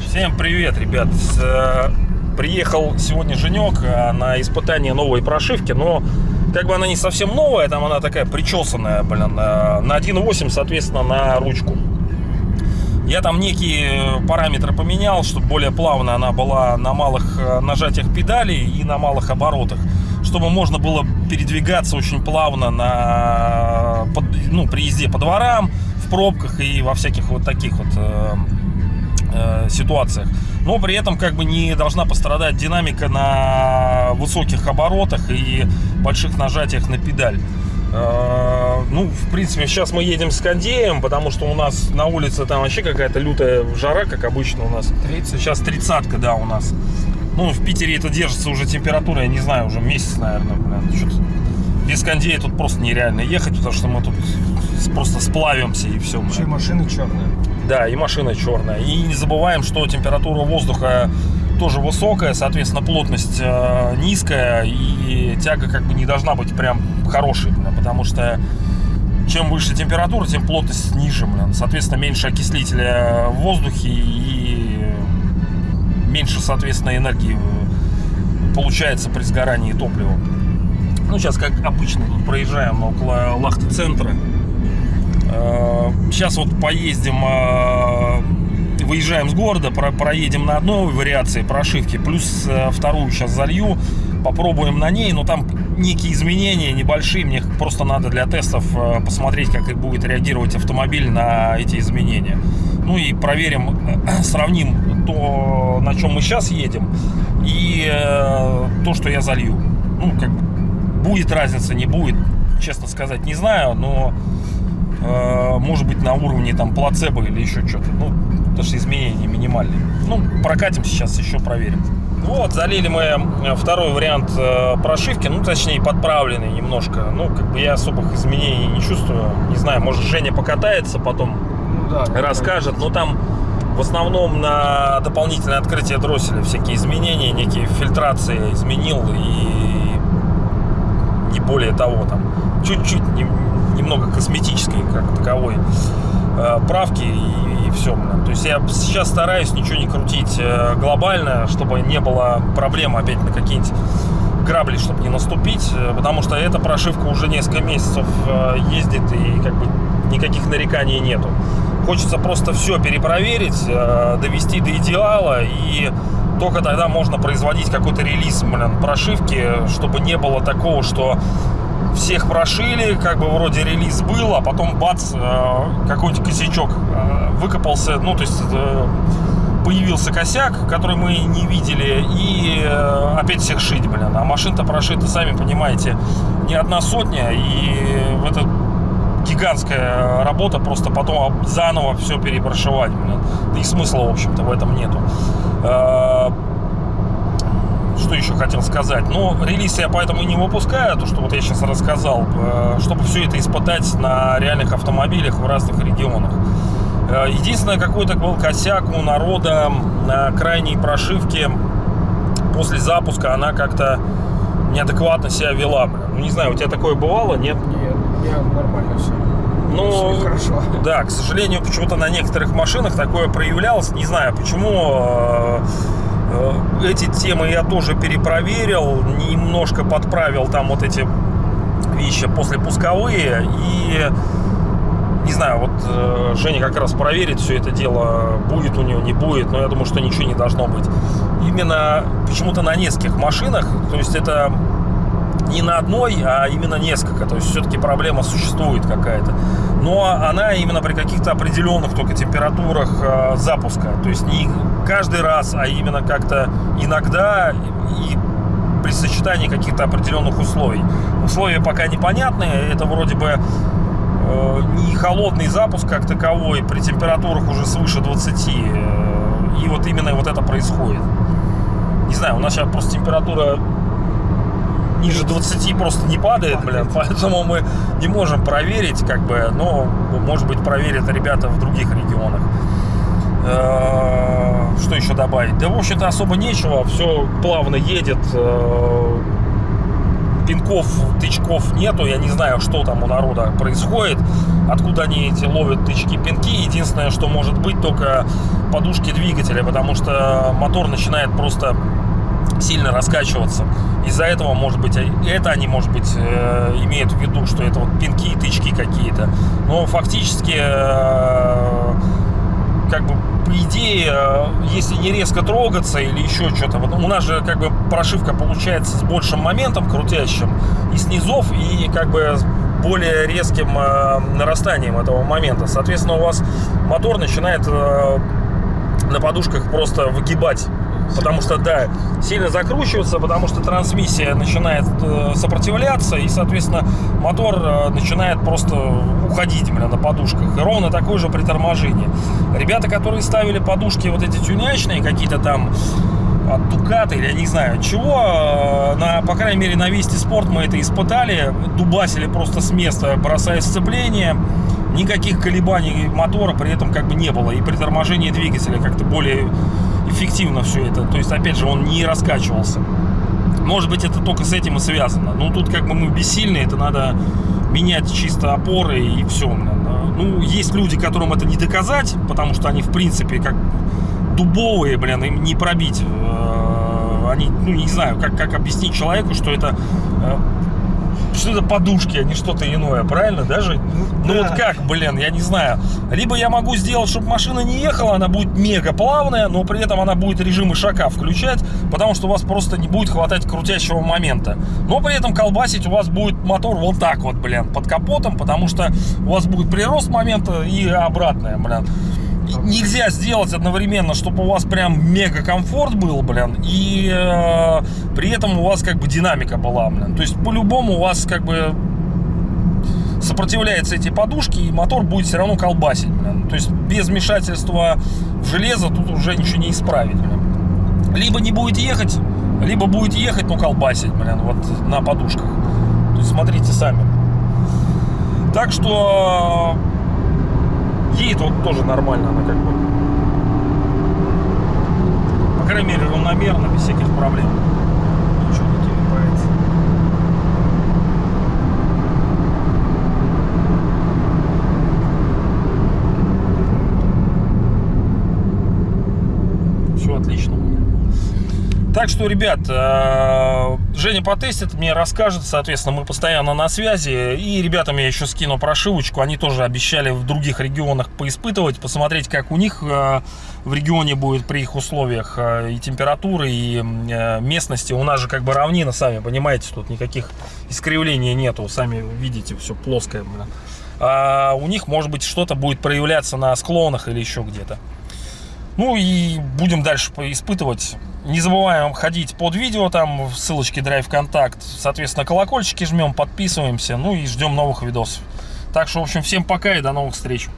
Всем привет, ребят! Э, Приехал сегодня Женек э, на испытание новой прошивки, но как бы она не совсем новая, там она такая причесанная, блин, э, на 1.8, соответственно, на ручку. Я там некие параметры поменял, чтобы более плавно она была на малых нажатиях педалей и на малых оборотах, чтобы можно было передвигаться очень плавно на, ну, при езде по дворам, в пробках и во всяких вот таких вот э, э, ситуациях. Но при этом как бы не должна пострадать динамика на высоких оборотах и больших нажатиях на педаль. Э, Ну, в принципе, сейчас мы едем с кондеем, потому что у нас на улице там вообще какая-то лютая жара, как обычно у нас. 30. Сейчас тридцатка, да, у нас. Ну, в Питере это держится уже температура, я не знаю, уже месяц, наверное, блин. Что-то без кондея тут просто нереально ехать, потому что мы тут просто сплавимся и все. Еще и машина черная. Да, и машина черная. И не забываем, что температура воздуха тоже высокая, соответственно, плотность э, низкая, и тяга как бы не должна быть прям хорошей, блин, потому что чем выше температура, тем плотность ниже, блин. Соответственно, меньше окислителя в воздухе и меньше, соответственно, энергии э, получается при сгорании топлива. Ну, сейчас, как обычно, тут проезжаем около Лахты-центра. Сейчас вот поездим, э, выезжаем с города, про- проедем на одной вариации прошивки, плюс э, вторую сейчас залью, попробуем на ней, но там некие изменения небольшие, мне просто надо для тестов э, посмотреть, как будет реагировать автомобиль на эти изменения. Ну и проверим, э, сравним то, на чем мы сейчас едем, и э, то, что я залью. Ну, как будет разница, не будет, честно сказать, не знаю, но может быть на уровне там плацебо или еще что-то. Ну, потому что изменения минимальные. Ну, прокатим сейчас, еще проверим. Вот, залили мы э, второй вариант э, прошивки, ну, точнее, подправленный немножко. Ну, как бы я особых изменений не чувствую. Не знаю, может, Женя покатается потом, Ну да. расскажет. Но там в основном на дополнительное открытие дросселя всякие изменения, некие фильтрации изменил и не более того там чуть-чуть нем- немного косметической как таковой э, правки и, все то есть я сейчас стараюсь ничего не крутить э, глобально чтобы не было проблем опять на какие-нибудь грабли чтобы не наступить э, потому что эта прошивка уже несколько месяцев э, ездит и как бы никаких нареканий нету. Хочется просто все перепроверить довести до идеала и только тогда можно производить какой-то релиз блин, прошивки, чтобы не было такого, что всех прошили, как бы вроде релиз был, а потом бац, э, какой-нибудь косячок э, выкопался, ну, то есть э, появился косяк, который мы не видели, и опять всех шить, блин. А машин-то прошита, сами понимаете, не одна сотня, и это гигантская работа, просто потом заново все перепрошивать, блин. Да и смысла, в общем-то, в этом нету. Э, что еще хотел сказать? Ну, релиз я поэтому и не выпускаю, то, что вот я сейчас рассказал, э, чтобы все это испытать на реальных автомобилях в разных регионах. Э, Единственное, какой-то был косяк у народа на крайней прошивке после запуска, она как-то неадекватно себя вела. Ну, не знаю, у тебя такое бывало, нет? Нет, меня нормально все. Ну, хорошо. Да, к сожалению, почему-то на некоторых машинах такое проявлялось. Не знаю, почему. Эти темы я тоже перепроверил, немножко подправил там вот эти вещи после пусковые. И не знаю, вот э, Женя как раз проверит все это дело, будет у него, не будет, но я думаю, что ничего не должно быть. Именно почему-то на нескольких машинах, то есть это не на одной, а именно несколько. То есть все-таки проблема существует какая-то. Но она именно при каких-то определенных только температурах э, запуска. То есть не каждый раз, а именно как-то иногда и при сочетании каких-то определенных условий. Условия пока непонятные. Это вроде бы э, не холодный запуск как таковой при температурах уже свыше 20. э, И вот именно вот это происходит. Не знаю, у нас сейчас просто температура ниже 20 просто не падает, блин, поэтому мы не можем проверить, как бы, но, может быть, проверят ребята в других регионах. Э, Что еще добавить? Да, в общем-то, особо нечего, все плавно едет. э, пинков, тычков нету. Я не знаю, что там у народа происходит, откуда они эти ловят тычки, пинки. Единственное, что может быть, только подушки двигателя, потому что мотор начинает просто сильно раскачиваться. Из-за этого, может быть, это они, может быть, э, имеют в виду, что это вот пинки и тычки какие-то. Но фактически, э, как бы, по идее, э, если не резко трогаться или еще что-то, вот у нас же, как бы, прошивка получается с большим моментом крутящим и снизов, и, как бы, с более резким нарастанием этого момента. Соответственно, у вас мотор начинает на подушках просто выгибать потому что, да, сильно закручиваться, потому что трансмиссия начинает э, сопротивляться, и, соответственно, мотор э, начинает просто уходить, бля, на подушках. И ровно такое же при торможении. Ребята, которые ставили подушки вот эти тюнячные, какие-то там от Дуката или я не знаю чего, э, на, по крайней мере, на Вести Спорт мы это испытали, дубасили просто с места, бросая сцепление, никаких колебаний мотора при этом как бы не было, и при торможении двигателя как-то более эффективно все это. То есть, опять же, он не раскачивался. Может быть, это только с этим и связано. Ну, тут как бы мы бессильны, это надо менять чисто опоры и все. Ну, есть люди, которым это не доказать, потому что они, в принципе, как дубовые, блин, им не пробить. Э, они, ну, не знаю, как, как объяснить человеку, что это э, что это подушки, а не что-то иное, правильно, даже? Ну, ну да. вот как, блин, я не знаю. Либо я могу сделать, чтобы машина не ехала, она будет мега плавная, но при этом она будет режим ишака включать, потому что у вас просто не будет хватать крутящего момента. Но при этом колбасить у вас будет мотор вот так вот, блин, под капотом, потому что у вас будет прирост момента и обратное, блин нельзя сделать одновременно, чтобы у вас прям мега комфорт был, блин, и э, при этом у вас как бы динамика была, блин. То есть по-любому у вас как бы сопротивляются эти подушки, и мотор будет все равно колбасить, блин. То есть без вмешательства в железо тут уже ничего не исправить, блин. Либо не будет ехать, либо будет ехать, но колбасить, блин, вот на подушках. То есть смотрите сами. Так что вот тоже нормально она как бы. По крайней мере равномерно, без всяких проблем. Ничего не телепается. Все отлично. Так что, ребят, э, Женя потестит, мне расскажет, соответственно, мы постоянно на связи. И ребятам я еще скину прошивочку, они тоже обещали в других регионах поиспытывать, посмотреть, как у них э, в регионе будет при их условиях э, и температуры, и местности. У нас же как бы равнина, сами понимаете, тут никаких искривлений нету, сами видите, все плоское. А у них, может быть, что-то будет проявляться на склонах или еще где-то. Ну и будем дальше испытывать. Не забываем ходить под видео, там в ссылочке Drive Контакт. Соответственно, колокольчики жмем, подписываемся, ну и ждем новых видосов. Так что, в общем, всем пока и до новых встреч.